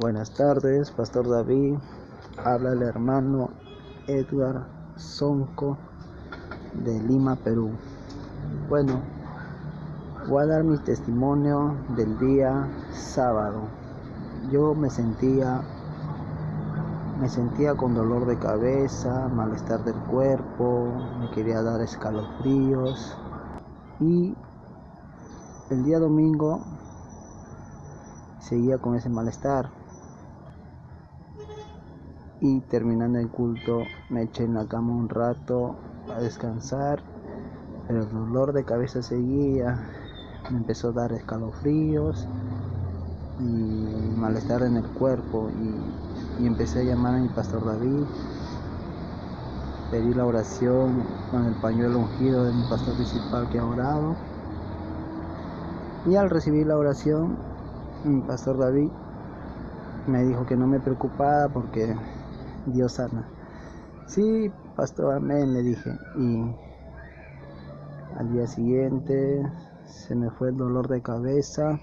Buenas tardes, Pastor David. Habla el hermano Edgar Sonco de Lima, Perú. Bueno, voy a dar mi testimonio del día sábado. Yo me sentía me sentía con dolor de cabeza, malestar del cuerpo, me quería dar escalofríos y el día domingo seguía con ese malestar. Y terminando el culto me eché en la cama un rato a descansar, pero el dolor de cabeza seguía, me empezó a dar escalofríos y malestar en el cuerpo y, y empecé a llamar a mi pastor David, pedí la oración con el pañuelo ungido de mi pastor principal que ha orado y al recibir la oración mi pastor David me dijo que no me preocupara porque Dios sana. Sí, pastor, amén, le dije. Y al día siguiente se me fue el dolor de cabeza.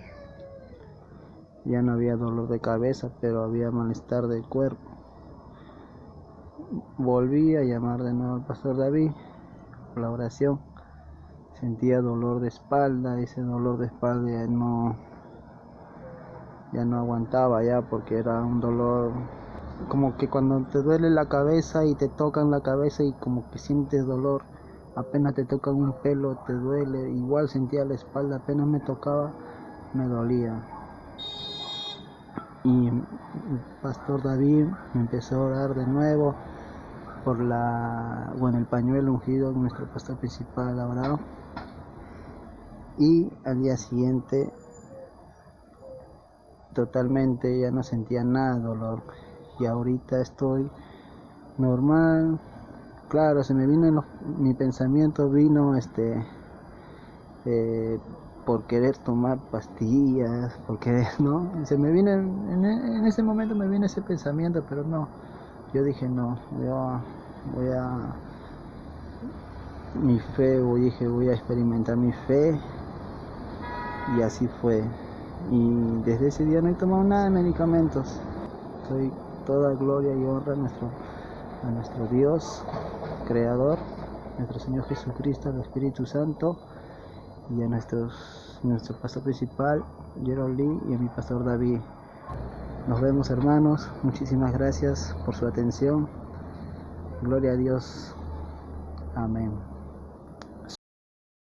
Ya no había dolor de cabeza, pero había malestar del cuerpo. Volví a llamar de nuevo al pastor David por la oración. Sentía dolor de espalda, ese dolor de espalda no ya no aguantaba ya porque era un dolor como que cuando te duele la cabeza y te tocan la cabeza y como que sientes dolor apenas te tocan un pelo te duele igual sentía la espalda apenas me tocaba me dolía y el pastor David me empezó a orar de nuevo por la bueno el pañuelo ungido nuestro pastor principal Abraham y al día siguiente totalmente, ya no sentía nada de dolor. Y ahorita estoy normal. Claro, se me vino mi pensamiento vino este eh, por querer tomar pastillas, por querer, ¿no? Se me vino en, ese momento me vino ese pensamiento, pero no. Yo dije no, yo voy a mi fe, dije voy a experimentar mi fe y así fue y desde ese día no he tomado nada de medicamentos. Soy toda gloria y honra a nuestro, a nuestro Dios, Creador, nuestro Señor Jesucristo, al Espíritu Santo y a nuestros, nuestro pastor principal, Gerald Lee, y a mi pastor David. Nos vemos hermanos, muchísimas gracias por su atención. Gloria a Dios. Amén.